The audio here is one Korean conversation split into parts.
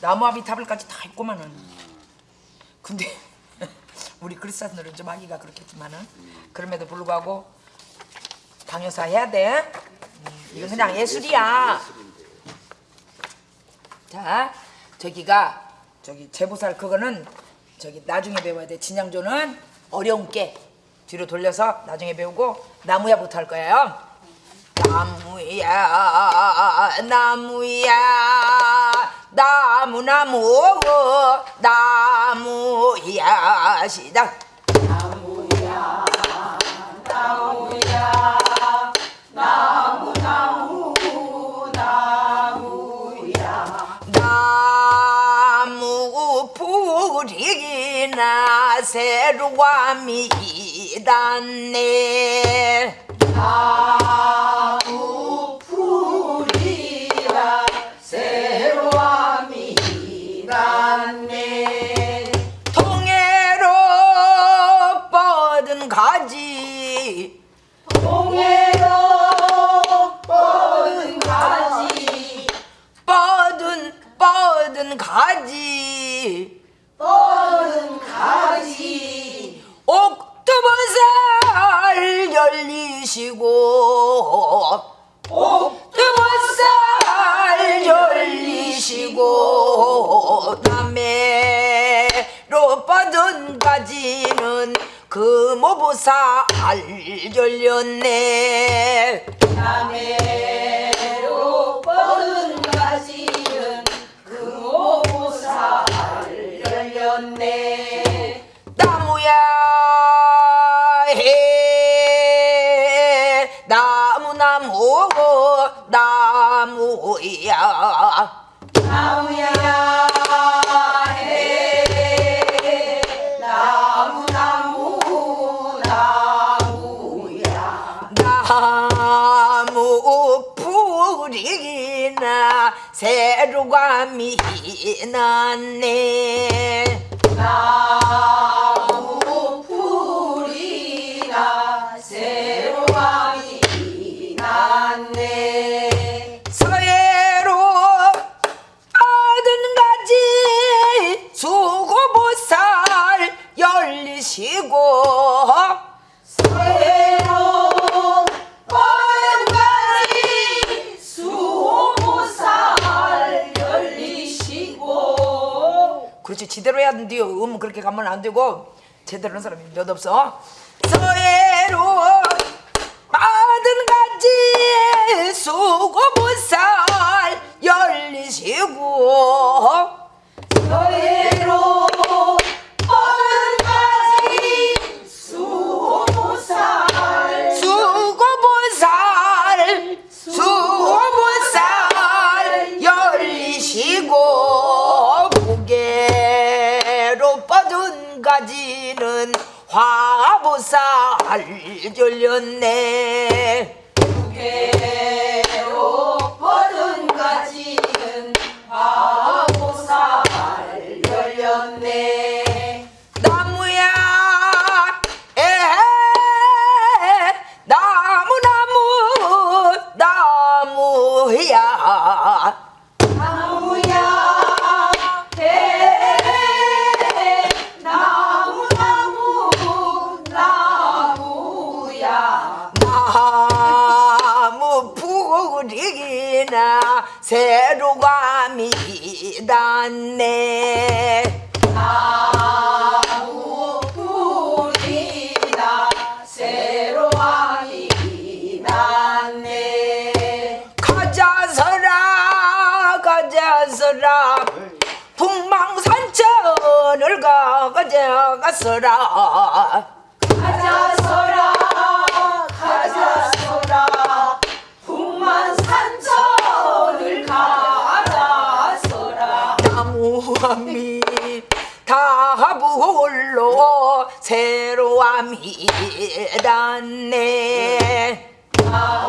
나무아비 타블까지 다 있고만은. 근데 우리 그리스도인들은 좀 하기가 그렇겠지만은 그럼에도 불구하고 강요사 해야 돼. 음, 이건 그냥 예술이야. 자 저기가 저기 제보살 그거는 저기 나중에 배워야 돼. 진양조는 어려운 게 뒤로 돌려서 나중에 배우고 나무야부터 할 거예요. 나무야 나무야 나무 나무 나무야 시작. 나무 뿌리기나 새로와 미단네. 통 뻗은 가지. 옥두번살 열리시고. 옥두번살 열리시고. 남해로 뻗은 가지는 금오보살 열렸네 나무야 해. 나무 나무 나무야. 나무 뿌리나 새로가 미났네 서 그렇지. 제대로 해야 된대요. 음 그렇게 가면 안 되고 제대로 하는 사람이 몇 없어? 서해로 받은 가지 수고보살 열리시고 수고보 가지는 화보살 열렸네 북망산천을 가 가져가서라. 나무함이 다불로 새로함이 닿네. 에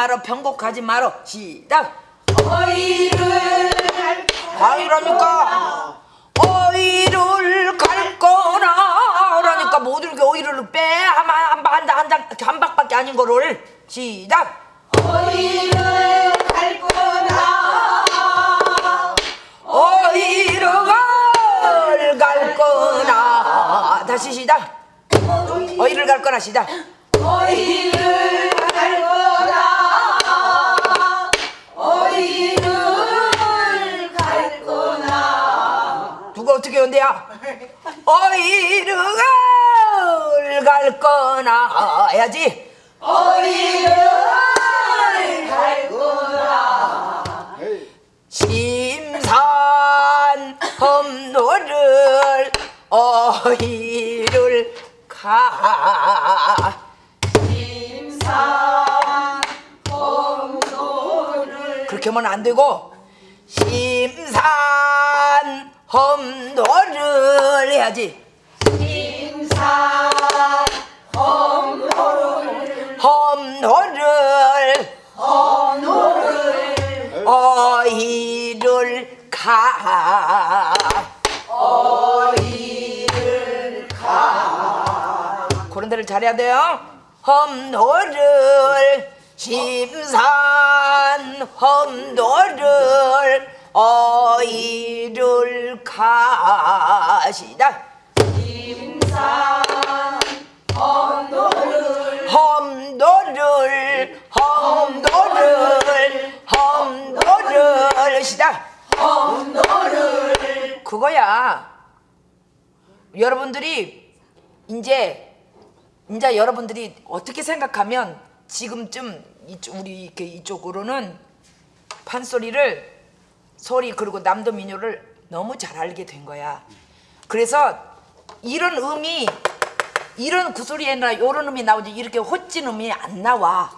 말어 편곡하지 말어. 시작. 어이를 갈 과이라니까. 어이를 갈 거나 그러니까 못 이렇게 어이를 빼. 한한한한 박밖에 아닌 거를. 시작. 어이를 갈 거나 어이를 갈 거나 다시 시작. 어이를 갈 거나 시작. 어이를 연대야. 어이를 갈 거나. 해야지. 어이를 갈 거나 심산 험로를 어이를 가. 심산 범도를. 그렇게 하면 안 되고. 심산 험로를 해야지. 심산 범도를 험로를 범도를 어이를 가. 어이를 그런 데를 잘해야 돼요. 험노를 심산 험노를 어이를 가시다 심산 범도를 험노를 험노를 험노를 시다 범도를 그거야. 여러분들이 이제 이제 여러분들이 어떻게 생각하면 지금쯤 우리 이렇게 이쪽으로는 판소리를 소리 그리고 남도 민요를 너무 잘 알게 된 거야. 그래서 이런 음이 이런 구소리에나 이런 음이 나오지 이렇게 호찐 음이 안 나와.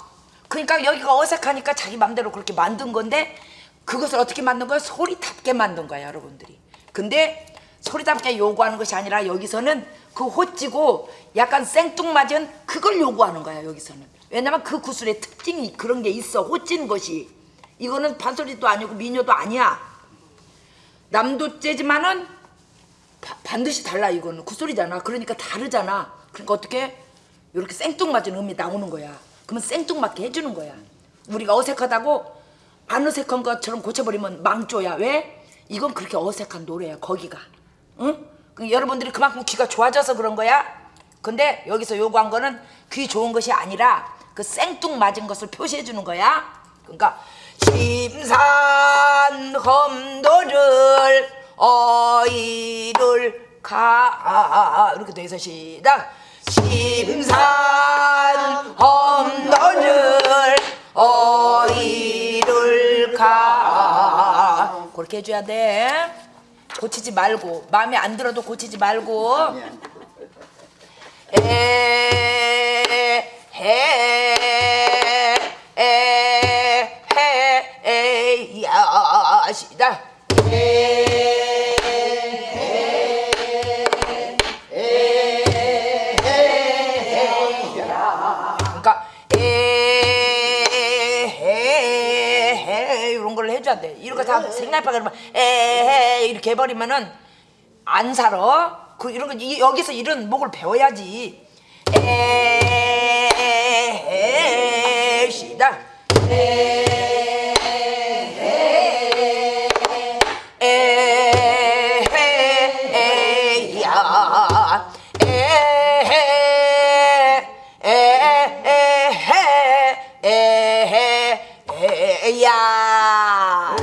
그러니까 여기가 어색하니까 자기 맘대로 그렇게 만든 건데 그것을 어떻게 만든 거야? 소리답게 만든 거야, 여러분들이. 근데 소리답게 요구하는 것이 아니라 여기서는 그 호찌고 약간 생뚱맞은 그걸 요구하는 거야, 여기서는. 왜냐면 그 구슬의 특징이 그런 게 있어, 호찐 것이. 이거는 판소리도 아니고 민요도 아니야. 남도 째지만은 바- 반드시 달라 이거는 구소리잖아. 그러니까 다르잖아. 그러니까 어떻게 이렇게 생뚱맞은 음이 나오는 거야. 그러면 생뚱맞게 해주는 거야. 우리가 어색하다고 안 어색한 것처럼 고쳐버리면 망조야. 왜? 이건 그렇게 어색한 노래야. 거기가. 응? 그 여러분들이 그만큼 귀가 좋아져서 그런 거야. 근데 여기서 요구한 거는 귀 좋은 것이 아니라 그 생뚱맞은 것을 표시해 주는 거야. 그러니까 심산 험도를 어이를 가. 이렇게 돼 있어 시작. 심산 험도를 어이를 가. 그렇게 해줘야 돼. 고치지 말고 마음에 안 들어도 고치지 말고. 에헤 시다 그러니까 에헤헤 이런 걸 해줘야 돼거다 생각하게 그러면 에헤 이렇게 해버리면은 안 살아. 그 이런 거 이- 여기서 이런 목을 배워야지. 에 시다. 에야 에야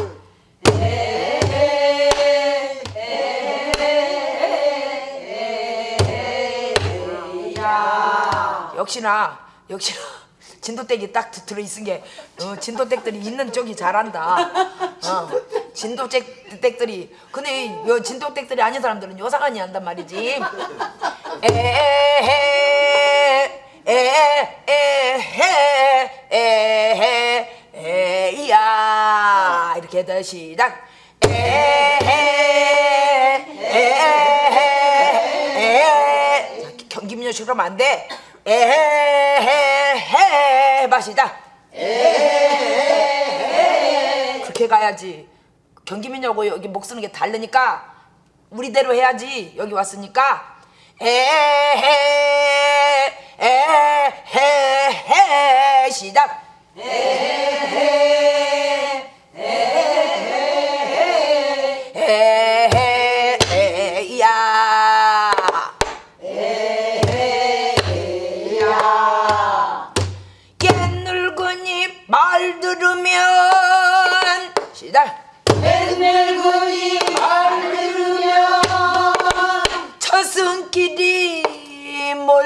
역시나 역시나 진도댁이 딱 드- 들어있은 게 어, 진도댁들이 있는 쪽이 잘한다. 어, 진도댁들이 근데 이요 진도댁들이 아닌 사람들은 요상하니 한단 말이지. 에헤 제대 시작. 에헤헤헤헤 경기민요식으로 하면 안돼. 에헤헤헤 마시자 에헤헤헤 그렇게 가야지. 경기민요하고 여기 목 쓰는 게 다르니까 우리대로 해야지. 여기 왔으니까. 에헤헤헤 시작. 에헤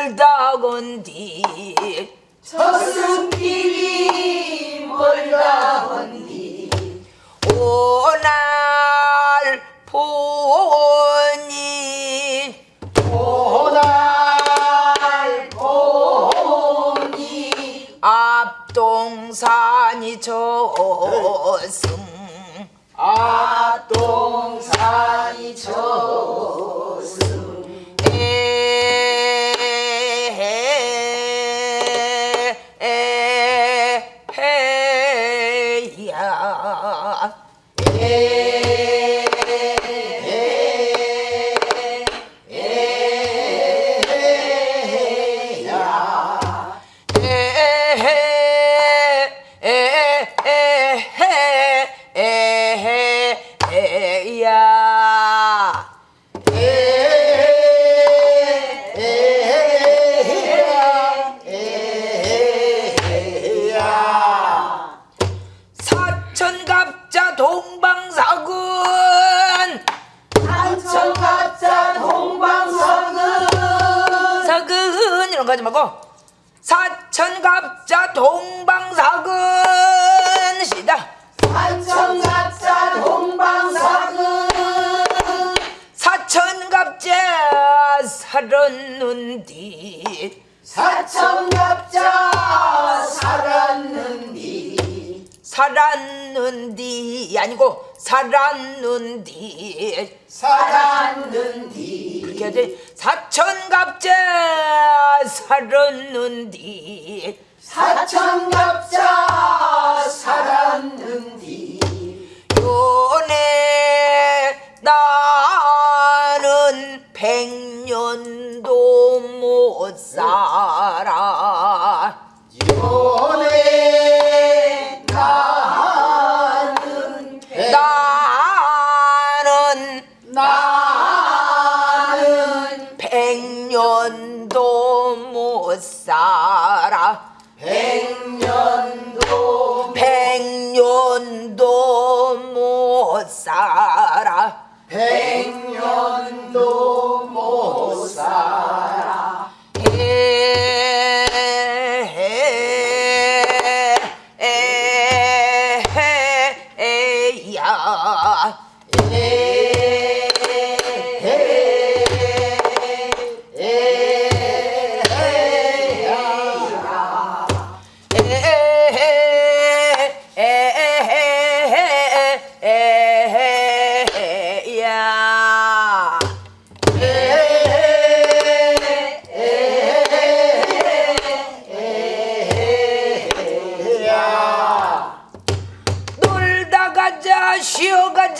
멀다건디. 저승길이 멀다 건디. 오날 보니. 오날 보니. 앞동산이 저승. 앞동산이 저승 사천갑자 살았는디. 살았는디. 아니고 살았는디. 살았는디. 이렇게 해야지 사천갑자 살았는디. 사천갑자 살았는디. 요네 나는 백년도 못 살아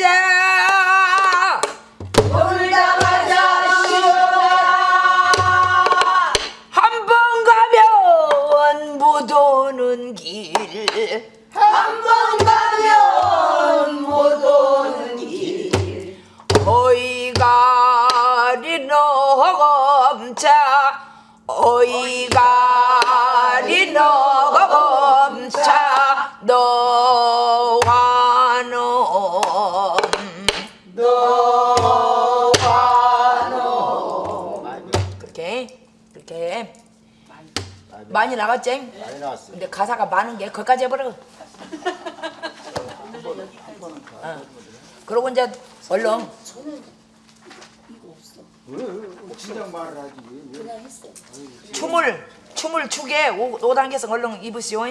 down. 많이 나갔지? 많이 나왔어요. 근데 가사가 많은 게 거기까지 해버려. 어. 그러고 이제 얼른 왜? 진작 말을 하지. 왜? 춤을 춤을 추게 5단계에서 얼른 입으시오.